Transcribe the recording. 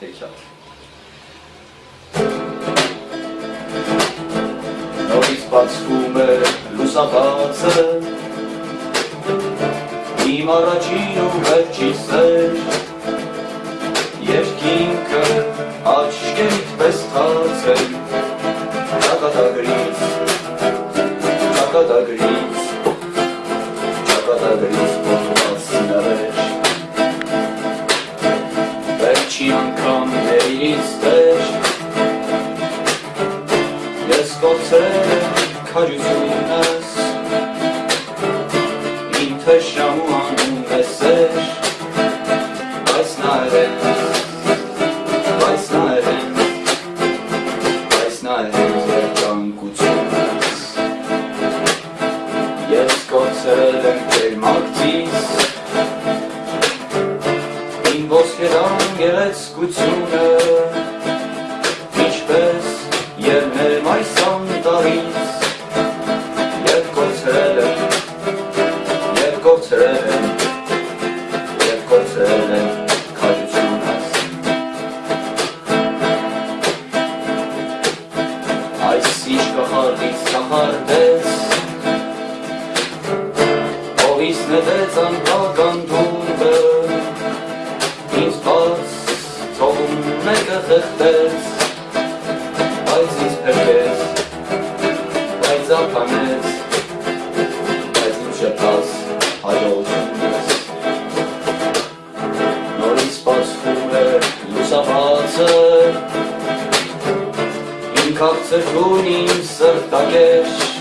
հեքիաթ։ Նորից բացվում է լուսաբացը Իմ առաջին ու վերջի սեր Երկինքը աչկերիտ պես թացել ճակատագրից, ճակատագրից Վերջի անգամ ներինից տեր Ես կործել եմ քաջությունս Իմ թշրամու անում է սեր Բայց նայրեն, բայց նայրեն Բայց նայրեն երջանկությունս Ես կործել եմ տեր մակցիս Իմ ոսկերան գեղեցկությունը Ինչպես ելնեմ այս անտարից Եվ կործրել եմ, և կործրել եմ Եվ կործրել եմ քաջությունս Այս ինչ կխարդից կախարդեց Ովիս նետեց անպական մեկը խեղտեց Բայց ինձ փրկեց, բայց ափանեց Բայց իմ շպաս հայողությունս Նորից բացվում է լուսաբացը Իմ քաղցրկուն իմ սրտագեշ